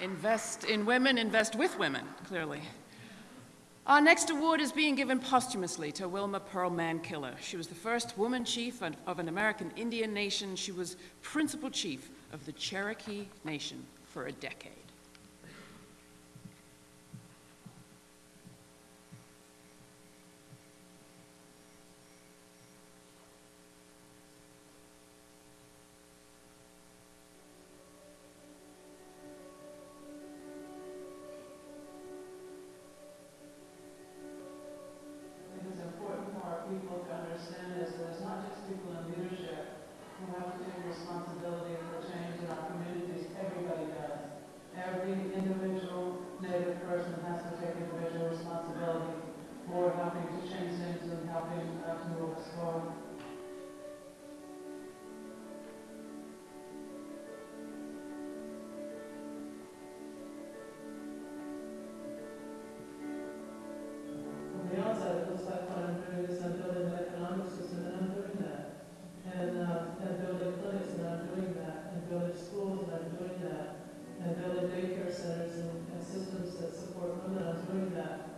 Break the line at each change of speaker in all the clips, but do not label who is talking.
Invest in women, invest with women, clearly. Our next award is being given posthumously to Wilma Pearl Mankiller. She was the first woman chief of an American Indian nation. She was principal chief of the Cherokee Nation for a decade.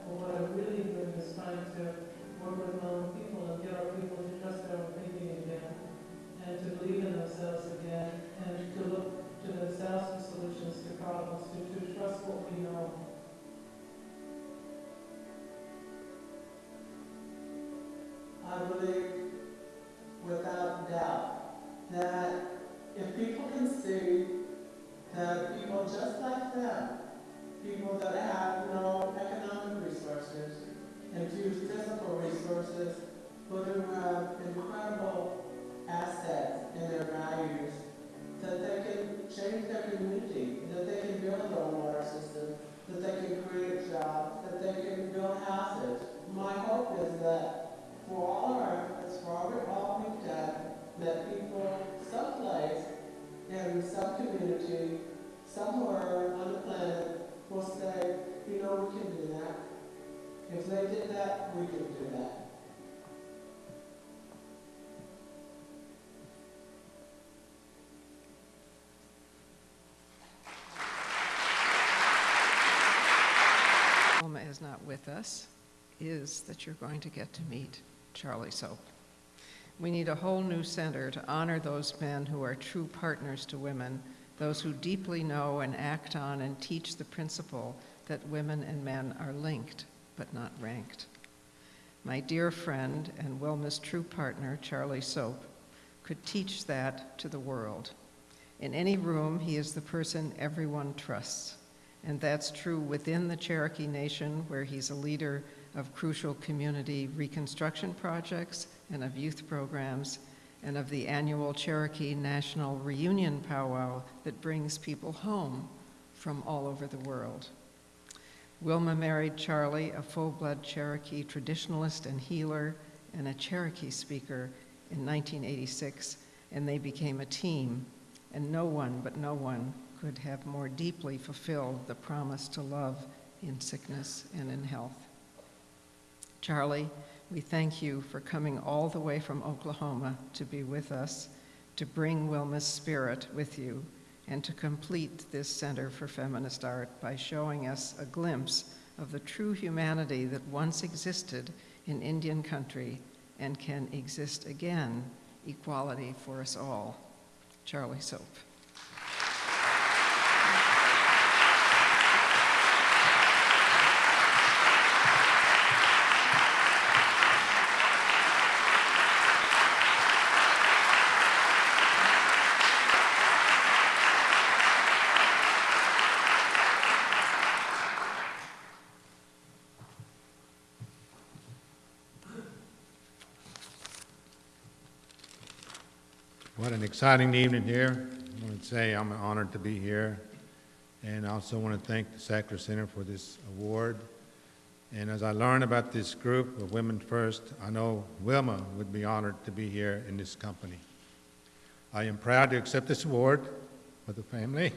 But what I'm really doing is trying to work with my own people and get our people to trust their own thinking again. And to believe few physical resources, but who uh, have incredible assets in their values, that they can change their community, that they can build their water system, that they can create jobs, that they can build houses. My hope is that for all our efforts, for all we've done, that people someplace in some community, somewhere If they did that, we could do that.
Wilma is not with us is that you're going to get to meet Charlie Soap. We need a whole new center to honor those men who are true partners to women, those who deeply know and act on and teach the principle that women and men are linked but not ranked. My dear friend and Wilma's true partner, Charlie Soap, could teach that to the world. In any room, he is the person everyone trusts. And that's true within the Cherokee Nation, where he's a leader of crucial community reconstruction projects and of youth programs, and of the annual Cherokee National Reunion Powwow that brings people home from all over the world. Wilma married Charlie, a full-blood Cherokee traditionalist and healer, and a Cherokee speaker in 1986, and they became a team, and no one but no one could have more deeply fulfilled the promise to love in sickness and in health. Charlie, we thank you for coming all the way from Oklahoma to be with us, to bring Wilma's spirit with you, and to complete this Center for Feminist Art by showing us a glimpse of the true humanity that once existed in Indian country and can exist again, equality for us all. Charlie Soap.
What an exciting evening here. I want to say I'm honored to be here. And I also want to thank the Sackler Center for this award. And as I learn about this group of Women First, I know Wilma would be honored to be here in this company. I am proud to accept this award for the family.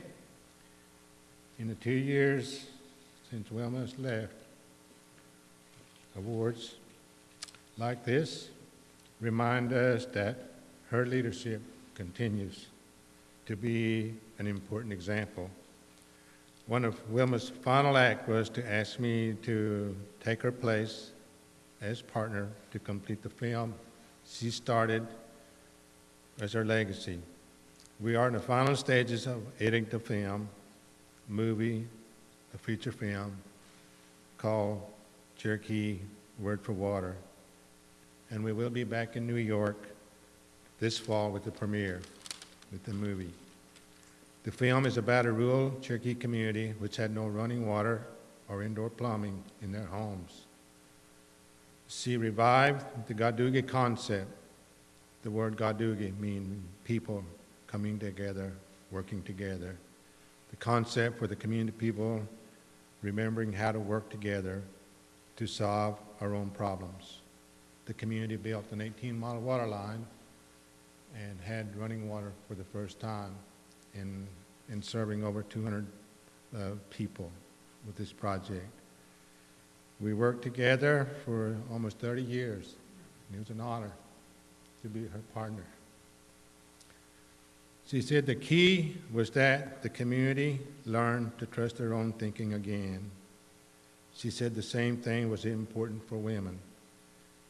In the two years since Wilma has left, awards like this remind us that her leadership continues to be an important example One of Wilma's final acts was to ask me to take her place as partner to complete the film she started as her legacy. We are in the final stages of editing the film, movie, a feature film called Cherokee Word for Water. And we will be back in New York this fall with the premiere, with the movie. The film is about a rural Cherokee community which had no running water or indoor plumbing in their homes. She revived the Gadugi concept. The word Gadugi means people coming together, working together. The concept for the community people remembering how to work together to solve our own problems. The community built an 18-mile water line and had running water for the first time in, in serving over 200 uh, people with this project. We worked together for almost 30 years. and It was an honor to be her partner. She said the key was that the community learned to trust their own thinking again. She said the same thing was important for women.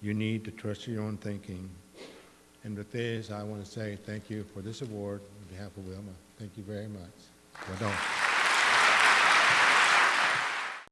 You need to trust your own thinking. And with this, I want to say thank you for this award on behalf of Wilma. Thank you very much. Well.